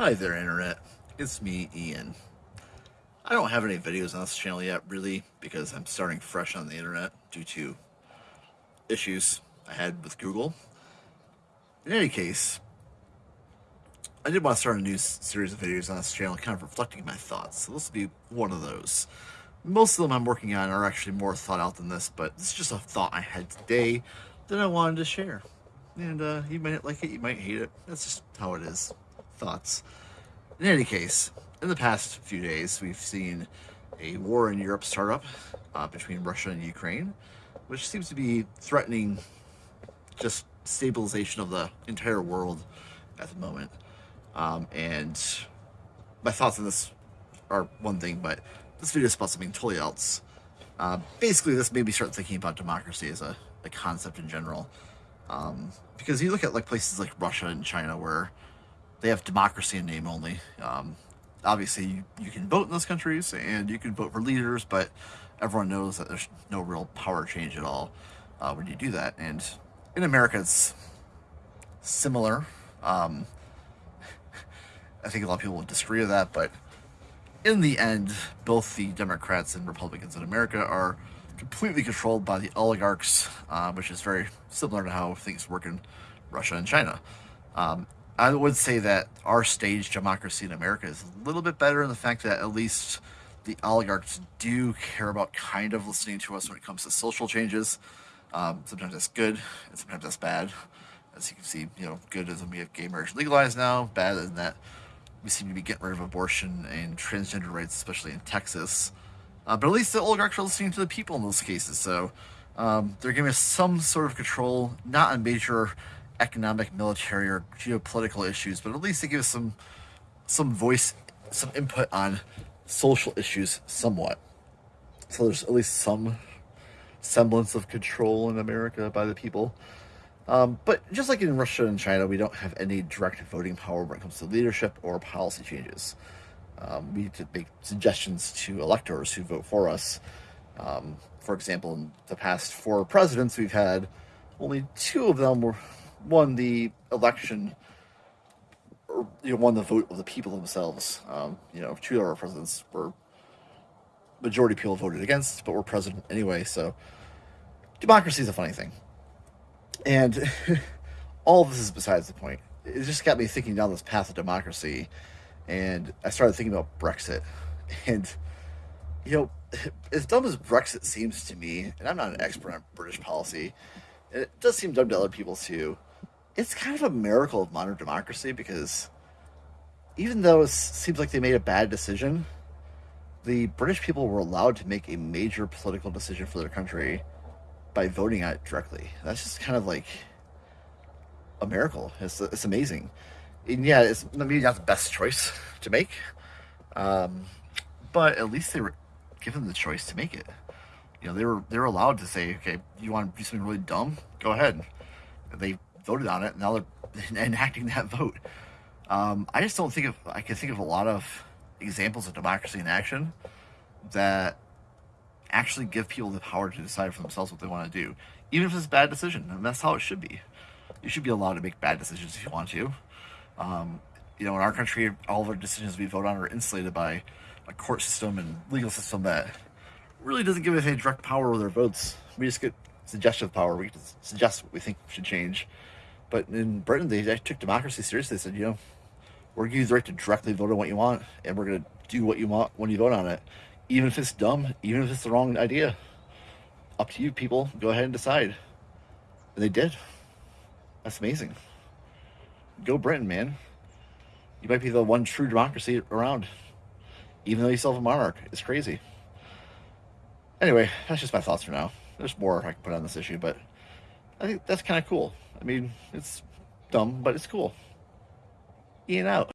Hi there, Internet. It's me, Ian. I don't have any videos on this channel yet, really, because I'm starting fresh on the Internet due to issues I had with Google. In any case, I did want to start a new series of videos on this channel, kind of reflecting my thoughts. So this will be one of those. Most of them I'm working on are actually more thought out than this, but this is just a thought I had today that I wanted to share. And uh, you might like it, you might hate it. That's just how it is thoughts. In any case, in the past few days, we've seen a war in Europe start up uh, between Russia and Ukraine, which seems to be threatening just stabilization of the entire world at the moment. Um, and my thoughts on this are one thing, but this video is about something totally else. Uh, basically, this made me start thinking about democracy as a, a concept in general. Um, because you look at like places like Russia and China where they have democracy in name only. Um, obviously, you, you can vote in those countries and you can vote for leaders, but everyone knows that there's no real power change at all uh, when you do that. And in America, it's similar. Um, I think a lot of people would disagree with that, but in the end, both the Democrats and Republicans in America are completely controlled by the oligarchs, uh, which is very similar to how things work in Russia and China. Um, I would say that our stage democracy in America is a little bit better in the fact that at least the oligarchs do care about kind of listening to us when it comes to social changes. Um, sometimes that's good, and sometimes that's bad. As you can see, you know, good is when we have gay marriage legalized now. Bad is that we seem to be getting rid of abortion and transgender rights, especially in Texas. Uh, but at least the oligarchs are listening to the people in those cases, so um, they're giving us some sort of control, not on major economic, military, or geopolitical issues, but at least they give us some some voice, some input on social issues somewhat. So there's at least some semblance of control in America by the people. Um, but just like in Russia and China, we don't have any direct voting power when it comes to leadership or policy changes. Um, we need to make suggestions to electors who vote for us. Um, for example, in the past four presidents we've had, only two of them were won the election or you know won the vote of the people themselves. Um, you know, two of our presidents were majority people voted against, but were president anyway. So democracy is a funny thing, and all this is besides the point. It just got me thinking down this path of democracy, and I started thinking about Brexit, and you know, as dumb as Brexit seems to me, and I'm not an expert on British policy, and it does seem dumb to other people too it's kind of a miracle of modern democracy because even though it seems like they made a bad decision, the British people were allowed to make a major political decision for their country by voting on it directly. That's just kind of like a miracle. It's, it's amazing. And yeah, it's maybe not the best choice to make, um, but at least they were given the choice to make it. You know, they were they were allowed to say, okay, you want to do something really dumb? Go ahead. They voted on it. Now they're enacting that vote. Um, I just don't think of, I can think of a lot of examples of democracy in action that actually give people the power to decide for themselves what they want to do, even if it's a bad decision. And that's how it should be. You should be allowed to make bad decisions if you want to. Um, you know, in our country, all of our decisions we vote on are insulated by a court system and legal system that really doesn't give us any direct power with our votes. We just get suggestive power. We suggest what we think should change. But in Britain, they, they took democracy seriously. They said, you know, we're giving you the right to directly vote on what you want, and we're going to do what you want when you vote on it, even if it's dumb, even if it's the wrong idea. Up to you, people. Go ahead and decide. And they did. That's amazing. Go Britain, man. You might be the one true democracy around, even though you still have a monarch. It's crazy. Anyway, that's just my thoughts for now. There's more I can put on this issue, but I think that's kind of cool. I mean, it's dumb, but it's cool. Ian out.